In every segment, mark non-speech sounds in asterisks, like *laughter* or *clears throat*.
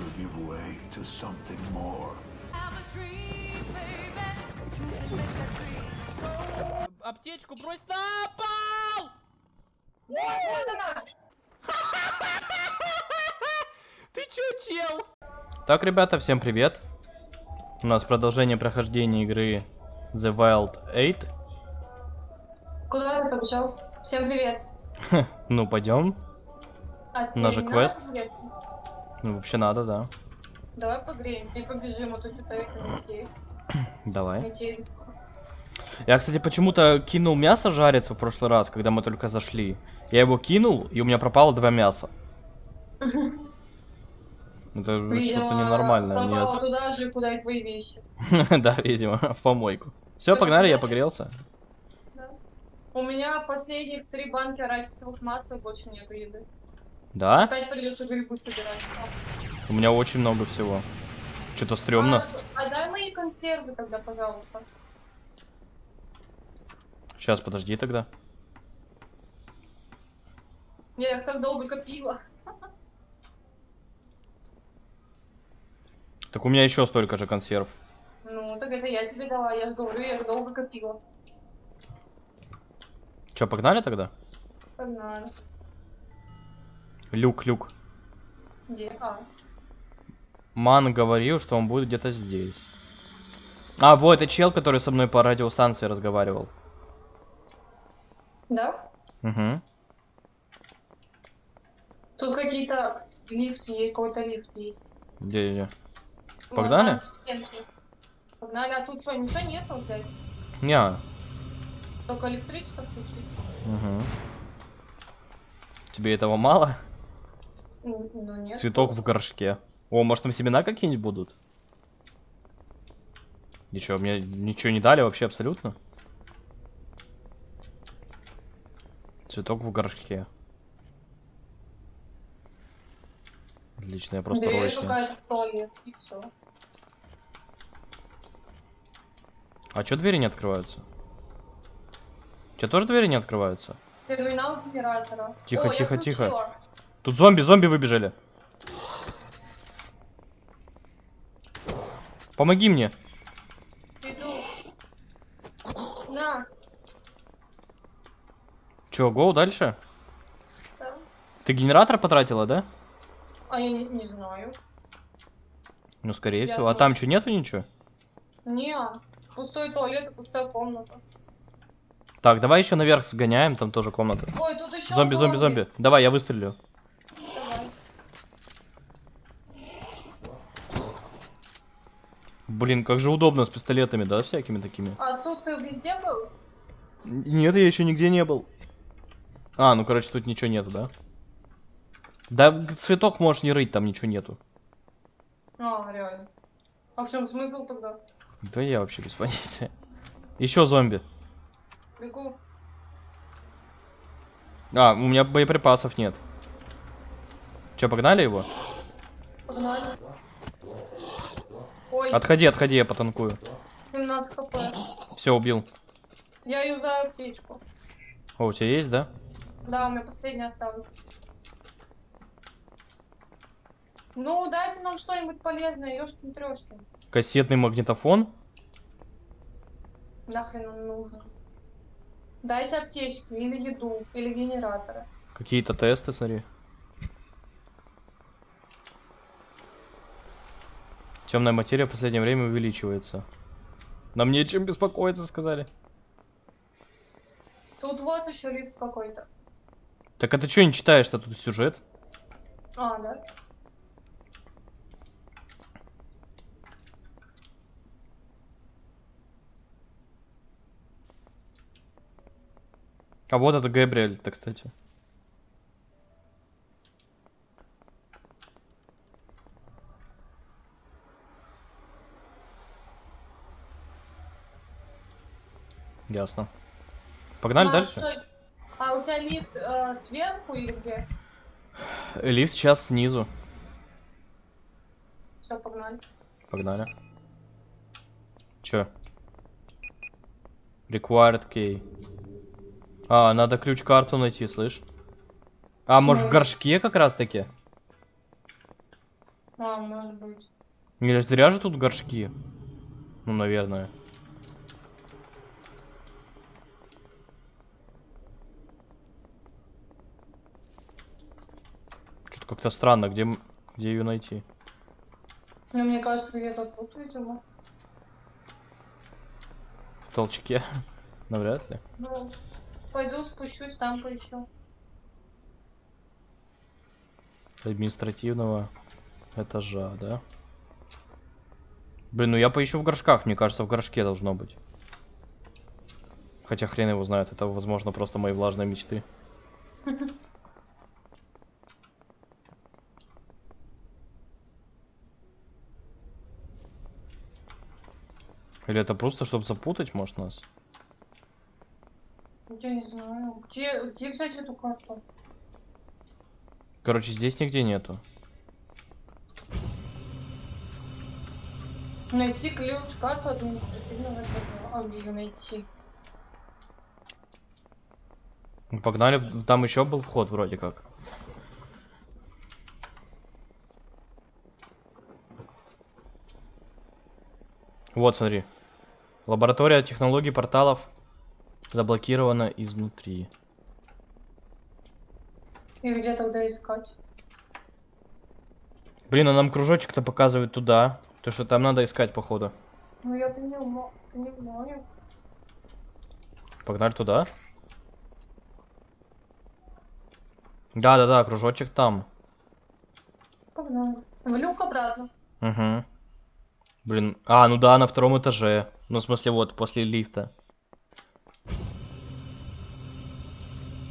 will give way to something more. Аптечку брось на пол! *laughs* Ты чё, чел? Так, ребята, всем привет. У нас продолжение прохождения игры The Wild 8. Куда ты побежал? Всем привет. *laughs* Ну, пойдем. А У нас же квест. греться? Ну, вообще надо, да. Давай погреемся и побежим, а то что-то это метель. *clears throat* Давай. Метель. Я, кстати, почему-то кинул мясо жариться в прошлый раз, когда мы только зашли. Я его кинул, и у меня пропало два мяса. *laughs* Это что-то ненормальное. Пропала Мне... туда же, куда и твои вещи. *laughs* Да, видимо, *laughs* в помойку. Все, погнали, я погрелся. У меня последних три банки арахисовых мац, больше нету еды. Да? Опять придется грибы собирать. У меня очень много всего. Что-то стрёмно. А, а дай мои консервы тогда, пожалуйста. Сейчас, подожди тогда. Я их так долго копила. Так у меня еще столько же консерв. Ну, так это я тебе дала, я же говорю, я их долго копила. Че, погнали тогда? Погнали. Люк, люк. Где? А. Ман говорил, что он будет где-то здесь. А, вот, это чел, который со мной по радиостанции разговаривал. Да? Угу. Тут какие-то лифты, есть, какой-то лифт есть. Где, где? Погнали? Погнали, а тут что, ничего нету взять? Неа. Только электричество включить? Угу. Тебе этого мало? Ну, ну, нет. Цветок в горшке. О, может там семена какие-нибудь будут? Ничего, мне ничего не дали вообще абсолютно. Цветок в горшке. Отлично, я просто Дверь роща. какая-то в туалет, и все. А чё двери не открываются? Че тоже двери не открываются? Терминал генератора. Тихо, О, тихо, тихо. Тут зомби, зомби выбежали. Помоги мне. Иду. На. Чё, гоу дальше? Да. Ты генератор потратила, да? А я не, не знаю. Ну, скорее Я всего. А тоже. там что, нету ничего? Не, пустой туалет и пустая комната. Так, давай еще наверх сгоняем, там тоже комната. Ой, тут еще Зомби, зомби, зомби. Давай, я выстрелю. Давай. Блин, как же удобно с пистолетами, да, всякими такими. А тут ты везде был? Нет, я еще нигде не был. А, ну, короче, тут ничего нету, да? Да, цветок можешь не рыть, там ничего нету. А, реально. А в чем смысл тогда? Да я вообще без понятия. Еще зомби. Бегу. А, у меня боеприпасов нет. Че, погнали его? Погнали. Ой, Отходи, отходи, я потанкую. 17 хп. Все, убил. Я юзаю аптечку. О, у тебя есть, да? Да, у меня последняя осталась. Ну, дайте нам что-нибудь полезное, ёшкин трёшкин. Кассетный магнитофон. Нахрен он нужен. Дайте аптечки, или еду, или генераторы. Какие-то тесты, смотри. Темная материя в последнее время увеличивается. Нам нечем беспокоиться, сказали. Тут вот еще лифт какой-то. Так а ты что не читаешь-то тут сюжет? А, да? А вот это Габриэль-то, кстати. Ясно. Погнали а, дальше? что- А у тебя лифт э, сверху или где? Лифт сейчас снизу. Все, погнали. Погнали. Чё? Required key. А, надо ключ-карту найти, слышь? А, может в горшке как раз таки? А, может быть. Или зря же тут горшки? Ну, наверное. Как-то странно, где, где ее найти? Ну, мне кажется, где-то тут, видимо. В толчке? *laughs* Навряд ли. Ну, пойду спущусь, там поищу. Административного этажа, да? Блин, ну я поищу в горшках, мне кажется, в горшке должно быть. Хотя хрен его знает, это, возможно, просто мои влажные мечты. *laughs* Или это просто, чтобы запутать, может, нас? Я не знаю. Где, где взять эту карту? Короче, здесь нигде нету. Найти ключ, карту административного этажа. А где ее найти? Ну, Погнали, там еще был вход вроде как. Вот, смотри. Лаборатория технологий порталов заблокирована изнутри. И где тогда искать? Блин, а нам кружочек-то показывает туда. То, что там надо искать, походу. Ну, я понимаю. понимаю. Погнали туда. Да-да-да, кружочек там. Погнали. В люк обратно. Угу. Блин, а, ну да, на втором этаже. Ну, в смысле, вот, после лифта.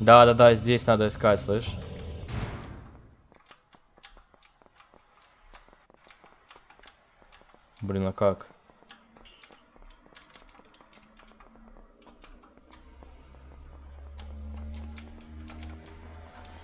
Да-да-да, здесь надо искать, слышь? Блин, а как?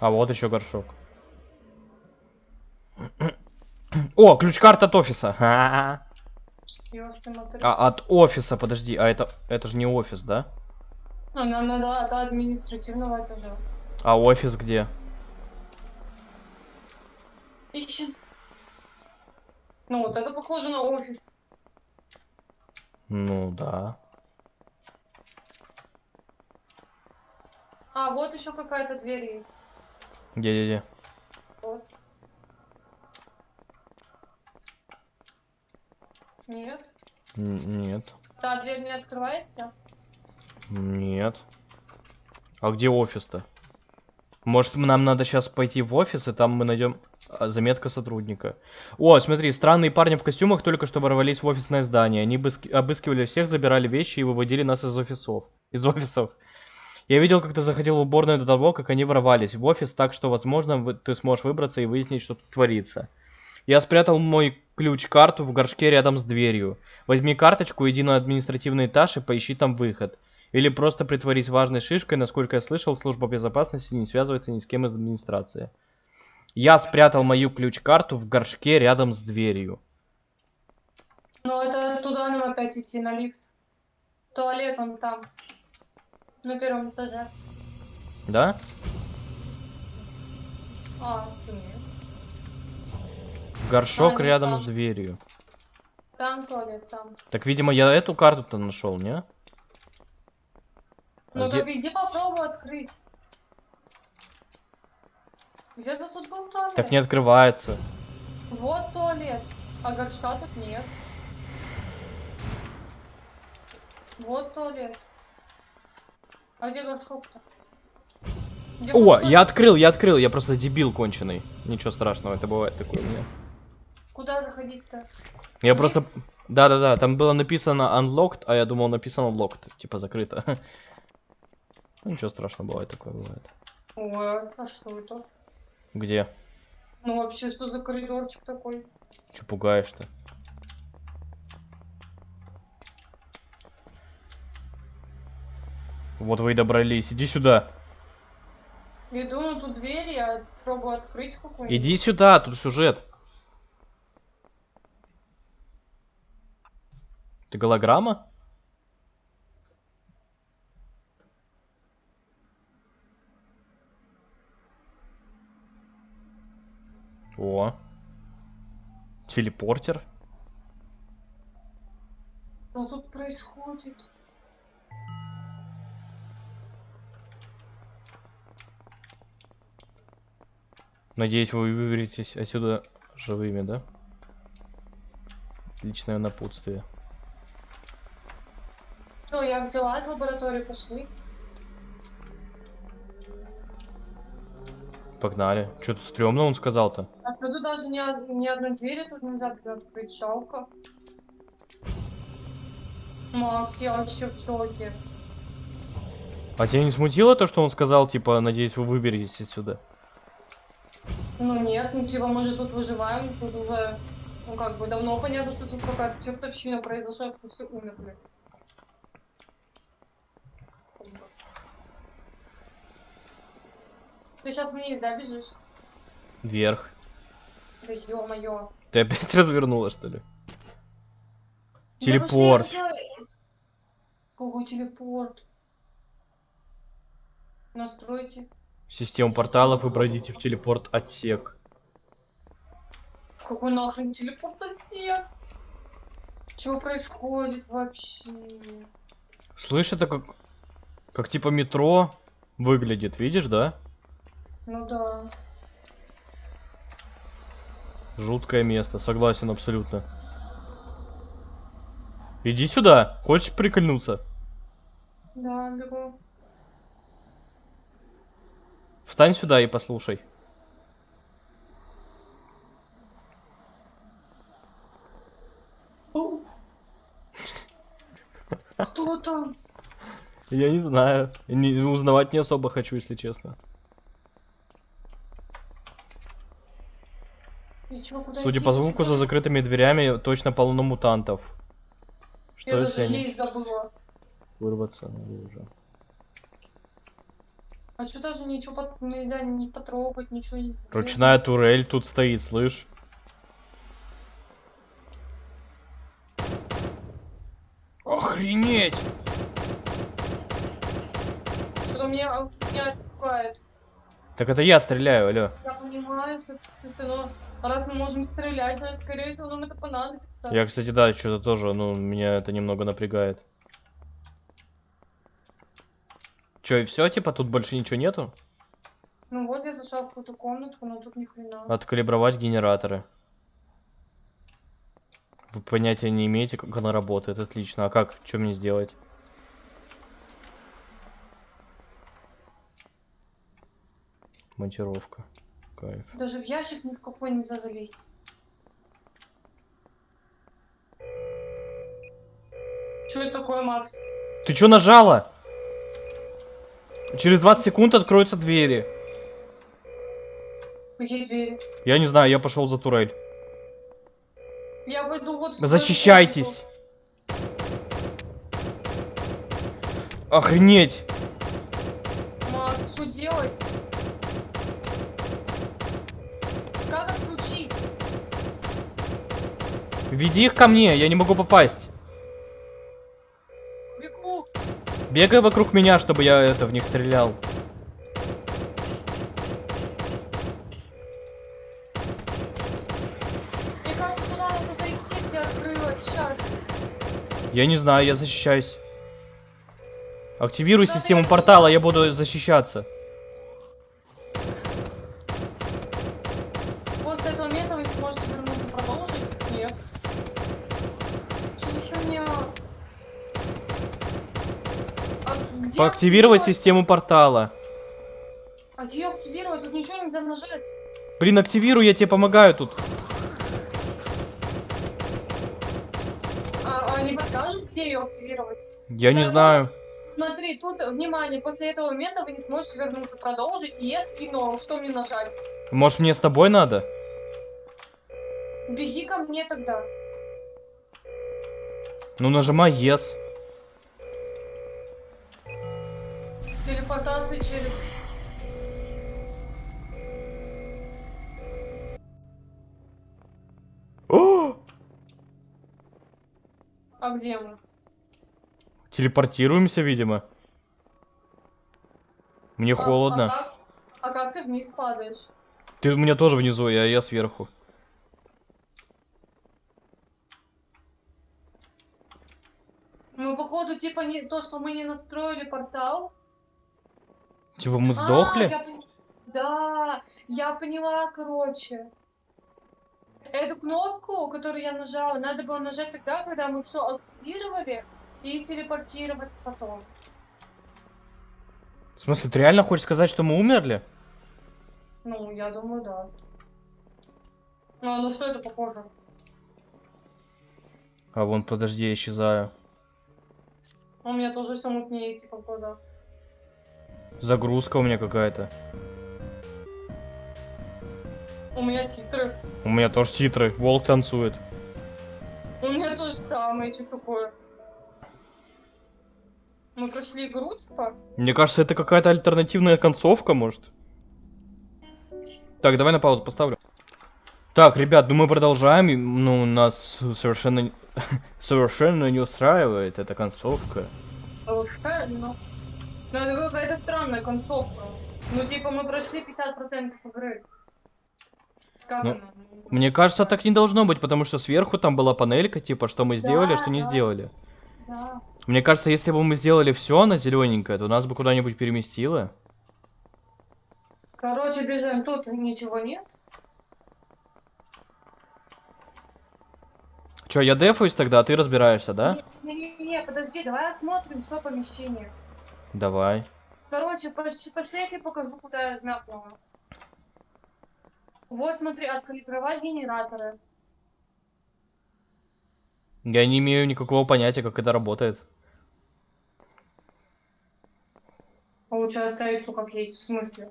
А вот еще горшок. О, ключ-карта от офиса. А от офиса, подожди, а это это же не офис, да? А нам надо от административного этажа. А офис где? Ищем. Ну, вот это похоже на офис. Ну да. А, вот еще какая-то дверь есть. Где, где, где? Вот. Нет. Н- Нет. Та дверь не открывается? Нет. А где офис-то? Может, нам надо сейчас пойти в офис, и там мы найдем а, заметка сотрудника. О, смотри, странные парни в костюмах только что ворвались в офисное здание. Они обыски- обыскивали всех, забирали вещи и выводили нас из офисов. Из офисов. Я видел, как ты заходил в уборную до того, как они ворвались в офис, так что, возможно, вы- ты сможешь выбраться и выяснить, что тут творится. Я спрятал мой ключ-карту в горшке рядом с дверью. Возьми карточку, иди на административный этаж и поищи там выход. Или просто притворись важной шишкой, насколько я слышал, служба безопасности не связывается ни с кем из администрации. Я спрятал мою ключ-карту в горшке рядом с дверью. Ну, это туда нам опять идти, на лифт. Туалет он там. На первом этаже. Да? А, нет. Горшок А, рядом там. с дверью. Там туалет, там. Так, видимо, я эту карту-то нашел, не? А Ну где- так иди попробуй открыть. Где-то тут был туалет. Так не открывается. Вот туалет. А горшка тут нет. Вот туалет. А где горшок-то? О, горшок? я открыл, я открыл, я просто дебил конченый. Ничего страшного, это бывает такое у меня. Куда заходить-то? Я Лифт? просто... Да-да-да, там было написано unlocked, а я думал написано locked, типа закрыто. Ну, *laughs* ничего страшного, бывает такое, бывает. Ой, а что это? Где? Ну вообще, что за коридорчик такой? Че пугаешь-то? Вот вы и добрались, иди сюда. Иду на ту дверь, я пробую открыть какую-нибудь. Иди сюда, тут сюжет. Ты голограмма? О. Телепортер? Что тут происходит? Надеюсь, вы выберетесь отсюда живыми, да? Личное напутствие. Я взяла из лаборатории, пошли. Погнали. Что-то стрёмно он сказал-то. А что тут даже ни, ни одной двери тут нельзя открыть, жалко. Макс, я вообще в шоке. А тебя не смутило то, что он сказал, типа, надеюсь, вы выберетесь отсюда? Ну нет, ну типа мы же тут выживаем, тут уже, ну как бы давно понятно, что тут какая-то чертовщина произошла, что все умерли. Ты сейчас вниз, да, бежишь? Вверх. Да ё-моё. Ты опять *laughs* развернула, что ли? Да Телепорт. Какой телепорт? Настройте. Систему порталов и пройдите в телепорт отсек. Какой нахрен телепорт отсек? Что происходит вообще? Слышь, это как... Как типа метро выглядит, видишь, да? Ну да. Жуткое место, согласен абсолютно. Иди сюда, хочешь прикольнуться? Да, бегу. Встань сюда и послушай. Кто там? Я не знаю. Не, узнавать не особо хочу, если честно. И чё, куда Судя по звуку, за закрытыми дверями точно полно мутантов. Что Я если они... забыла. Вырваться наружу. А что даже ничего пот- нельзя не потрогать, ничего не сделать? Ручная турель тут стоит, слышь? Охренеть! Что-то меня, меня отпугает. Так это я стреляю, алло. Я понимаю, что ты, ну, раз мы можем стрелять, значит, скорее всего, нам это понадобится. Я, кстати, да, что-то тоже, ну, меня это немного напрягает. Че, и все, типа, тут больше ничего нету? Ну вот я зашла в какую-то комнатку, но тут ни хрена. Откалибровать генераторы. Вы понятия не имеете, как она работает, отлично. А как? Что мне сделать? Монтировка. Кайф. Даже в ящик ни в какой нельзя залезть. Что это такое, Макс? Ты что нажала? Через 20 секунд откроются двери. Какие двери? Я не знаю, я пошел за турель. Я пойду вот Защищайтесь. Охренеть. комнату. Макс, что делать? Как отключить? Веди их ко мне, я не могу попасть. Бегу. Бегай вокруг меня, чтобы я это в них стрелял. Мне кажется, туда надо зайти, где открылось. Сейчас. Я не знаю, я защищаюсь. Активируй Да систему ты- портала, я буду защищаться. После этого момента вы сможете вернуться продолжить? Нет. Что за херня? А где Поактивировать активировать? систему портала. А где активировать? Тут ничего нельзя нажать. Блин, активируй, я тебе помогаю тут. А, а не подскажут, где ее активировать? Я не Да, знаю. Смотри, тут, внимание, после этого момента вы не сможете вернуться, продолжить. Если, но что мне нажать? Может мне с тобой надо? Беги ко мне тогда. Ну нажимай yes. потанцы через... О! А где мы? Телепортируемся, видимо. Мне а, холодно. А как, а как ты вниз падаешь? Ты у меня тоже внизу, я, я сверху. Мы походу типа не то, что мы не настроили портал. Типа мы А, сдохли? я Да, я поняла, короче. Эту кнопку, которую я нажала, надо было нажать тогда, когда мы все активировали, и телепортироваться потом. В смысле, ты реально хочешь сказать, что мы умерли? Ну, я думаю, да. Ну, на что это похоже? А вон, подожди, я исчезаю. У меня тоже все мутнее, типа, в глазах. Загрузка у меня какая-то. У меня титры. У меня тоже титры. Волк танцует. У меня то же самое, что такое. Мы прошли игру, типа? Мне кажется, это какая-то альтернативная концовка, может. Так, давай на паузу поставлю. Так, ребят, ну мы продолжаем. Ну, нас совершенно, *laughs* совершенно не устраивает эта концовка. Совершенно. Ну, это какая-то странная концовка. Ну, типа, мы прошли 50% игры. Как Ну, она? Мне кажется, так не должно быть, потому что сверху там была панелька, типа, что мы сделали, а что не да. сделали. Да. Мне кажется, если бы мы сделали все на зелененькое, то нас бы куда-нибудь переместило. Короче, бежим. Тут ничего нет. Че, я дефаюсь тогда, а ты разбираешься, да? Не-не-не, подожди, давай осмотрим все помещение. Давай. Короче, пошли, я тебе покажу, куда я размякнула. Вот, смотри, откалибровать генераторы. Я не имею никакого понятия, как это работает. Лучше оставить все как есть, в смысле.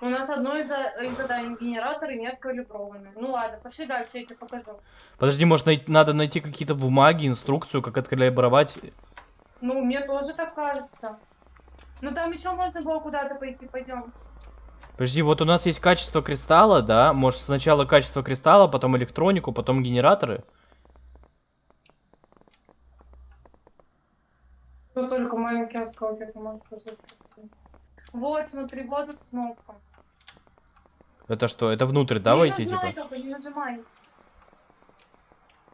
У нас одно из, из заданий генераторы не откалиброваны. Ну ладно, пошли дальше, я тебе покажу. Подожди, может, най- надо найти какие-то бумаги, инструкцию, как откалибровать. Ну, мне тоже так кажется. Ну там еще можно было куда-то пойти, пойдем. Подожди, вот у нас есть качество кристалла, да? Может, сначала качество кристалла, потом электронику, потом генераторы? Тут только маленький осколок, ты можешь. Вот, смотри, вот эта кнопка. Это что, это внутрь, да, не войти, нажимай типа? только, не нажимай.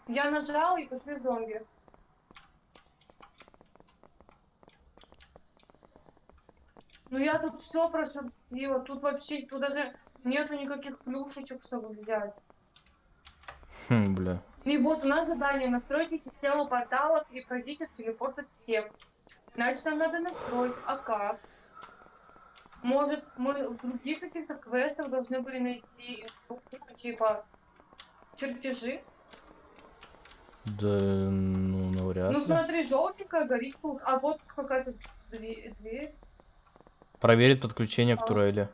Я нажал и пошли зомби. Ну я тут все прошерстила, тут вообще, тут даже нету никаких плюшечек, чтобы взять. Хм, бля. И вот у нас задание, настройте систему порталов и пройдите в телепорт отсек. Значит, нам надо настроить, а как? Может, мы в других каких-то квестах должны были найти инструкцию, типа чертежи? Да, ну, навряд Ну ли. смотри, желтенькая горит, а вот какая-то дверь. Дверь. Проверить подключение к А. турели.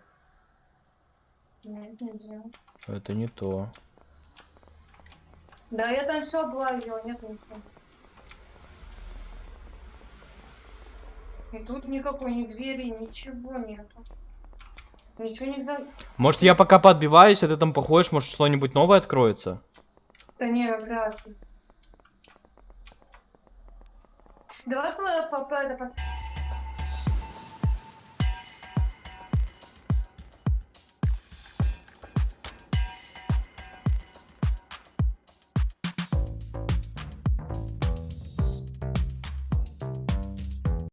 Это не то. Да, я там все облазила, нет ничего. И тут никакой ни двери, ничего нету. Ничего нельзя. Может, я пока подбиваюсь, а ты там походишь, может, что-нибудь новое откроется? Да не, вряд ли. Давай по, по, по- это пос-